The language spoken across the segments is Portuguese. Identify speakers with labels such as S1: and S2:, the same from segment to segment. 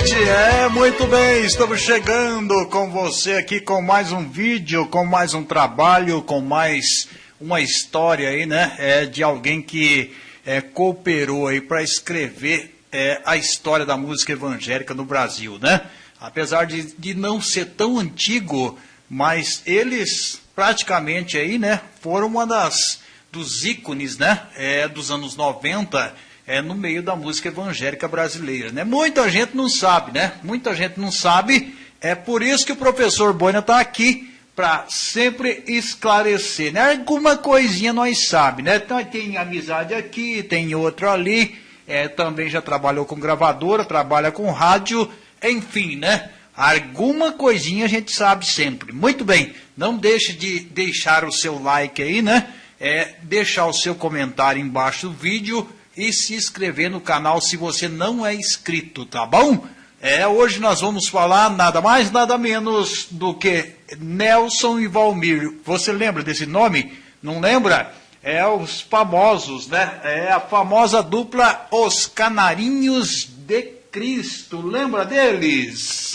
S1: noite, é muito bem, estamos chegando com você aqui com mais um vídeo, com mais um trabalho, com mais uma história aí, né? É de alguém que é, cooperou aí para escrever é, a história da música evangélica no Brasil, né? Apesar de, de não ser tão antigo, mas eles praticamente aí, né? Foram uma das dos ícones, né? É, dos anos 90 é, no meio da música evangélica brasileira. Né? Muita gente não sabe, né? Muita gente não sabe. É por isso que o professor Boina está aqui para sempre esclarecer. Né? Alguma coisinha nós sabe, né? Então, tem amizade aqui, tem outro ali. É, também já trabalhou com gravadora, trabalha com rádio, enfim, né? Alguma coisinha a gente sabe sempre. Muito bem, não deixe de deixar o seu like aí, né? É, deixar o seu comentário embaixo do vídeo e se inscrever no canal se você não é inscrito, tá bom? É, hoje nós vamos falar nada mais, nada menos do que Nelson e Valmir. Você lembra desse nome? Não lembra? É os famosos, né? É a famosa dupla Os Canarinhos de Cristo. Lembra deles?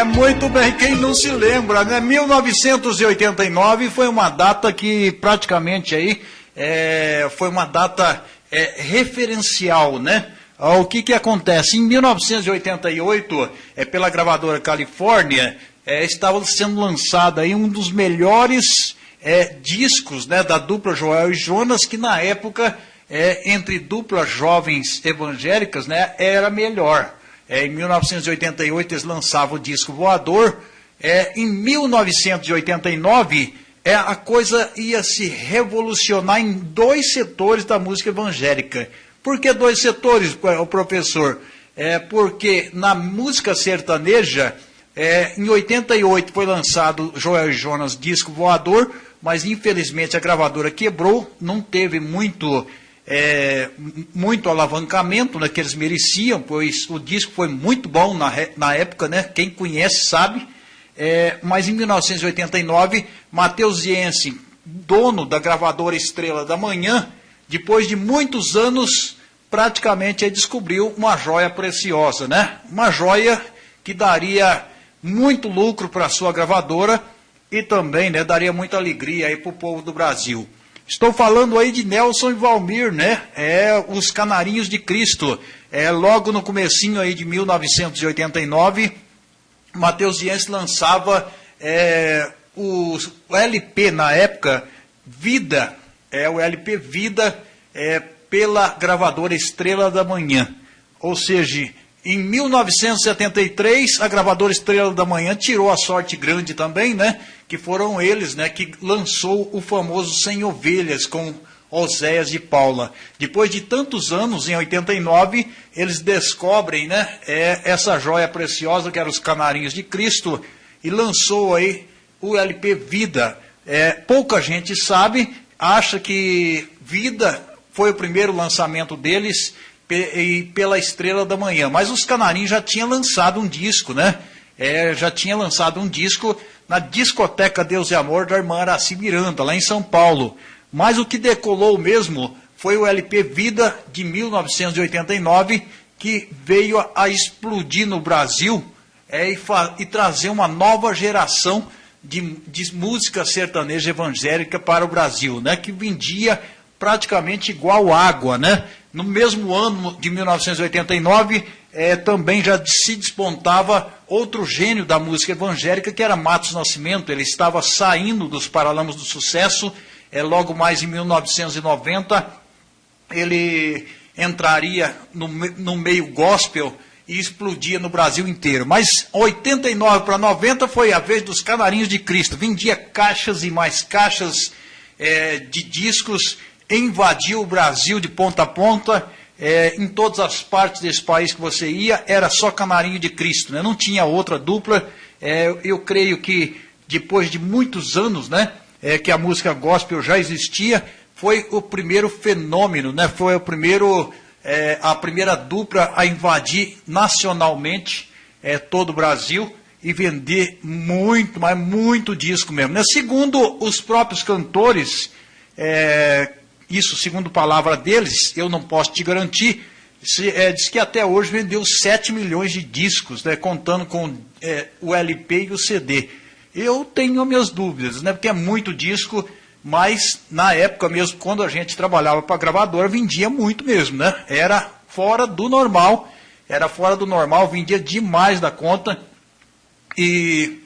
S1: É muito bem, quem não se lembra, né? 1989 foi uma data que praticamente aí é, foi uma data é, referencial, né? O que, que acontece? Em 1988, é, pela gravadora Califórnia, é, estava sendo lançado aí um dos melhores é, discos né, da dupla Joel e Jonas, que na época, é, entre duplas jovens evangélicas, né, era melhor. É, em 1988 eles lançavam o disco Voador. É, em 1989 é, a coisa ia se revolucionar em dois setores da música evangélica. Por que dois setores, o professor? É porque na música sertaneja, é, em 88 foi lançado Joel Jonas disco Voador, mas infelizmente a gravadora quebrou, não teve muito é, muito alavancamento né, que eles mereciam, pois o disco foi muito bom na, na época, né? Quem conhece sabe. É, mas em 1989, Matheus Jensen, dono da gravadora Estrela da Manhã, depois de muitos anos, praticamente descobriu uma joia preciosa, né? Uma joia que daria muito lucro para a sua gravadora e também né, daria muita alegria para o povo do Brasil. Estou falando aí de Nelson e Valmir, né? É os Canarinhos de Cristo. É logo no comecinho aí de 1989, Matheus Dias lançava é, o, o, LP na época Vida, é o LP Vida é, pela gravadora Estrela da Manhã. Ou seja, em 1973, a gravadora Estrela da Manhã tirou a sorte grande também, né? Que foram eles, né? Que lançou o famoso Sem Ovelhas com Oséias de Paula. Depois de tantos anos, em 89, eles descobrem, né? É, essa joia preciosa que era os Canarinhos de Cristo e lançou aí o LP Vida. É, pouca gente sabe, acha que Vida foi o primeiro lançamento deles e pela Estrela da Manhã. Mas os Canarinhos já tinham lançado um disco, né? É, já tinha lançado um disco na discoteca Deus e Amor da irmã Araci Miranda, lá em São Paulo. Mas o que decolou mesmo foi o LP Vida de 1989, que veio a, explodir no Brasil é, e, e, trazer uma nova geração de, de música sertaneja evangélica para o Brasil, né? Que vendia praticamente igual água, né? No mesmo ano de 1989, é, também já se despontava outro gênio da música evangélica, que era Matos Nascimento. Ele estava saindo dos Paralamas do Sucesso, é, logo mais em 1990, ele entraria no, no meio gospel e explodia no Brasil inteiro. Mas 89 para 90 foi a vez dos Canarinhos de Cristo. Vendia caixas e mais caixas é, de discos invadiu o Brasil de ponta a ponta, é, em todas as partes desse país que você ia, era só Canarinho de Cristo, né? não tinha outra dupla. É, eu creio que depois de muitos anos né, é, que a música gospel já existia, foi o primeiro fenômeno, né? foi o primeiro, é, a primeira dupla a invadir nacionalmente é, todo o Brasil e vender muito, mas muito disco mesmo. Né? Segundo os próprios cantores, é, isso segundo palavra deles, eu não posso te garantir, se, é, diz que até hoje vendeu 7 milhões de discos, né, contando com é, o LP e o CD. Eu tenho minhas dúvidas, né, porque é muito disco, mas na época mesmo, quando a gente trabalhava para gravadora, vendia muito mesmo, né? Era fora do normal, era fora do normal, vendia demais da conta e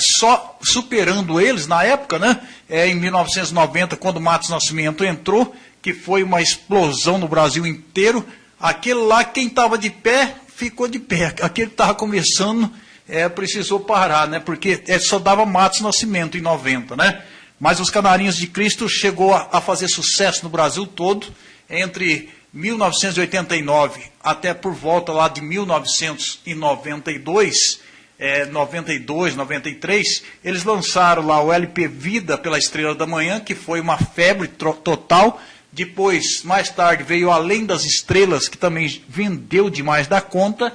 S1: só superando eles na época, né? É, em 1990, quando Matos Nascimento entrou, que foi uma explosão no Brasil inteiro. Aquele lá, quem estava de pé, ficou de pé. Aquele que estava começando, é, precisou parar, né? Porque é, só dava Matos Nascimento em 90, né? Mas os Canarinhos de Cristo chegou a, a fazer sucesso no Brasil todo, entre 1989 até por volta lá de 1992, é, 92, 93, eles lançaram lá o LP Vida pela Estrela da Manhã, que foi uma febre total. Depois, mais tarde, veio Além das Estrelas, que também vendeu demais da conta.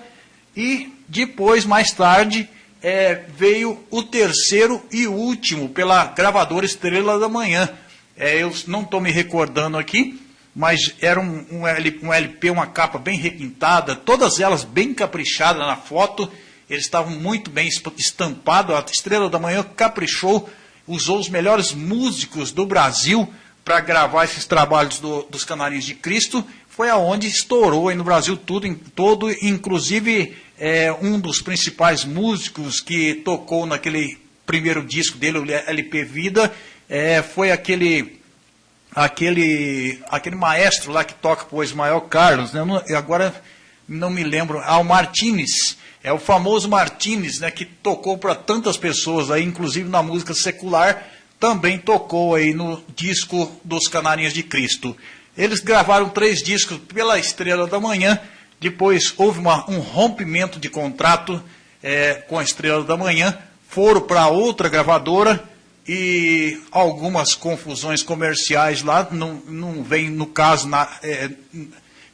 S1: E depois, mais tarde, é, veio o terceiro e último pela gravadora Estrela da Manhã. É, eu não estou me recordando aqui, mas era um, um, LP, uma capa bem requintada, todas elas bem caprichadas na foto eles estavam muito bem estampados. A Estrela da Manhã caprichou, usou os melhores músicos do Brasil para gravar esses trabalhos do, dos Canarinhos de Cristo. Foi aonde estourou aí no Brasil tudo, em, todo, inclusive é, um dos principais músicos que tocou naquele primeiro disco dele, o LP Vida, é, foi aquele aquele aquele maestro lá que toca o Ismael Carlos, né? agora não me lembro, o Martinez, é o famoso Martinez, né, que tocou para tantas pessoas aí, inclusive na música secular, também tocou aí no disco dos Canarinhas de Cristo. Eles gravaram três discos pela Estrela da Manhã, depois houve uma, um rompimento de contrato é, com a Estrela da Manhã, foram para outra gravadora e algumas confusões comerciais lá, não, não vem no caso, na, é,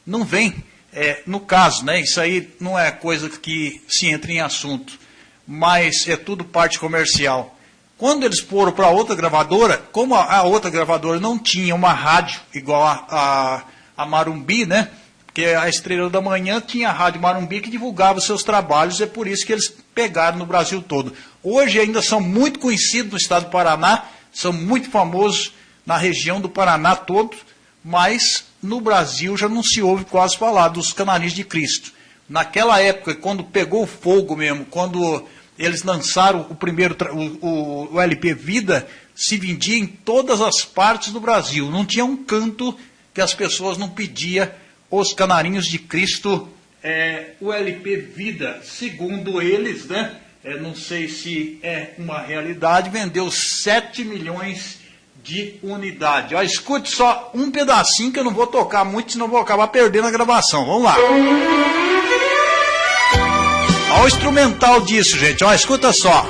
S1: não vem é, no caso, né, isso aí não é coisa que se entra em assunto, mas é tudo parte comercial. Quando eles foram para outra gravadora, como a, a, outra gravadora não tinha uma rádio igual a, a, a Marumbi, né? Porque a Estrela da Manhã tinha a Rádio Marumbi que divulgava seus trabalhos, é por isso que eles pegaram no Brasil todo. Hoje ainda são muito conhecidos no estado do Paraná, são muito famosos na região do Paraná todo, mas no Brasil já não se ouve quase falar dos canarinhos de Cristo. Naquela época, quando pegou fogo mesmo, quando eles lançaram o primeiro, o, o, o LP Vida, se vendia em todas as partes do Brasil. Não tinha um canto que as pessoas não pediam os canarinhos de Cristo, é, o LP Vida. Segundo eles, né? É, não sei se é uma realidade, vendeu 7 milhões de unidade. Ó, escute só um pedacinho que eu não vou tocar muito, senão vou acabar perdendo a gravação. Vamos lá. Olha o instrumental disso, gente. Ó, escuta só.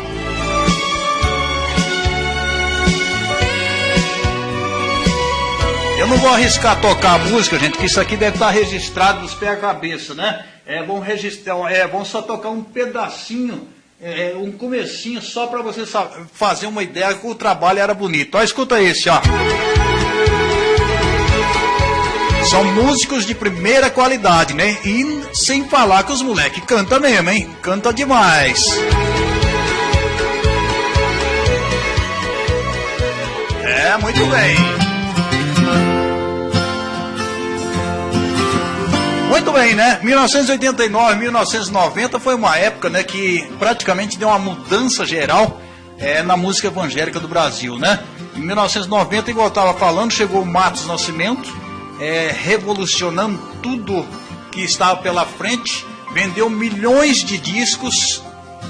S1: Eu não vou arriscar tocar a música, gente, que isso aqui deve estar registrado nos pés a cabeça, né? É, vamos registrar, é, vamos só tocar um pedacinho é, um comecinho só para você fazer uma ideia que o trabalho era bonito. Ó, escuta esse, ó. São músicos de primeira qualidade, né? E sem falar que os moleques canta mesmo, hein? Canta demais. É, muito bem. Muito bem, né? 1989, 1990 foi uma época né, que praticamente deu uma mudança geral é, na música evangélica do Brasil, né? Em 1990, igual eu estava falando, chegou o Matos Nascimento, é, revolucionando tudo que estava pela frente, vendeu milhões de discos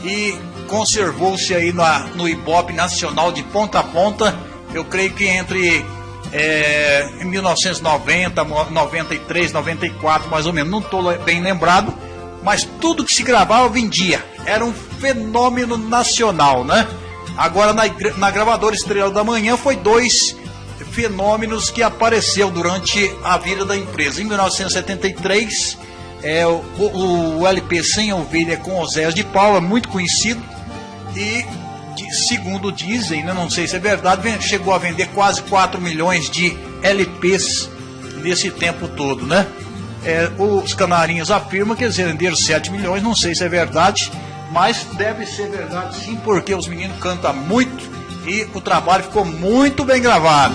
S1: e conservou-se aí na, no Ibope nacional de ponta a ponta. Eu creio que entre é, em 1990, 93, 94, mais ou menos, não estou bem lembrado, mas tudo que se gravava vendia. Era um fenômeno nacional, né? Agora na, na gravadora Estrela da Manhã foi dois fenômenos que apareceu durante a vida da empresa. Em 1973, é, o, o, o LP Sem Ovelha com Oséias de Paula, muito conhecido, e segundo dizem, né, não sei se é verdade, chegou a vender quase 4 milhões de LPs nesse tempo todo, né? É, os canarinhos afirmam que eles venderam 7 milhões, não sei se é verdade, mas deve ser verdade sim, porque os meninos cantam muito e o trabalho ficou muito bem gravado.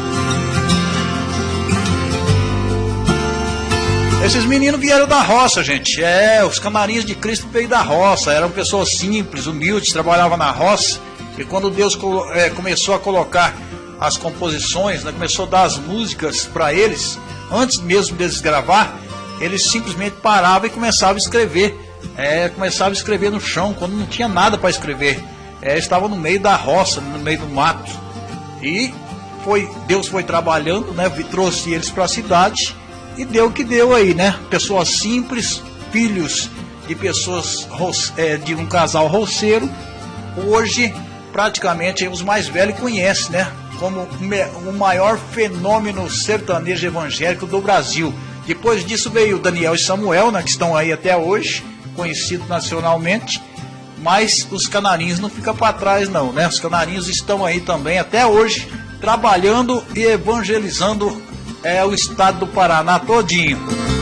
S1: Esses meninos vieram da roça, gente. É, os camarinhos de Cristo veio da roça. Eram pessoas simples, humildes, trabalhavam na roça. E quando Deus é, começou a colocar as composições, né, começou a dar as músicas para eles, antes mesmo deles gravar, eles simplesmente paravam e começavam a escrever. É, começavam a escrever no chão, quando não tinha nada para escrever. É, estavam no meio da roça, no meio do mato. E foi, Deus foi trabalhando, né, trouxe eles para a cidade e deu o que deu aí, né? Pessoas simples, filhos de pessoas é, de um casal roceiro, hoje praticamente os mais velhos conhecem, né? Como o maior fenômeno sertanejo evangélico do Brasil. Depois disso veio Daniel e Samuel, né, que estão aí até hoje, conhecidos nacionalmente. Mas os canarinhos não ficam para trás, não, né? Os canarinhos estão aí também até hoje, trabalhando e evangelizando é o estado do Paraná todinho.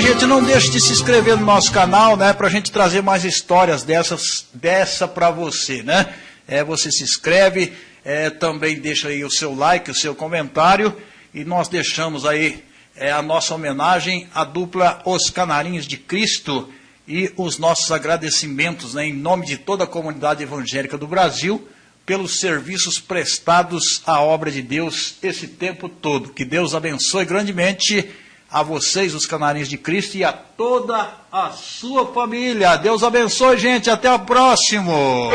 S1: Gente, não deixe de se inscrever no nosso canal, né, pra gente trazer mais histórias dessas, dessa pra você, né? É, você se inscreve, é, também deixa aí o seu like, o seu comentário, e nós deixamos aí é, a nossa homenagem à dupla Os Canarinhos de Cristo, e os nossos agradecimentos né, em nome de toda a comunidade evangélica do Brasil pelos serviços prestados à obra de Deus esse tempo todo. Que Deus abençoe grandemente a vocês, os canarinhos de Cristo, e a toda a sua família. Deus abençoe, gente. Até o próximo.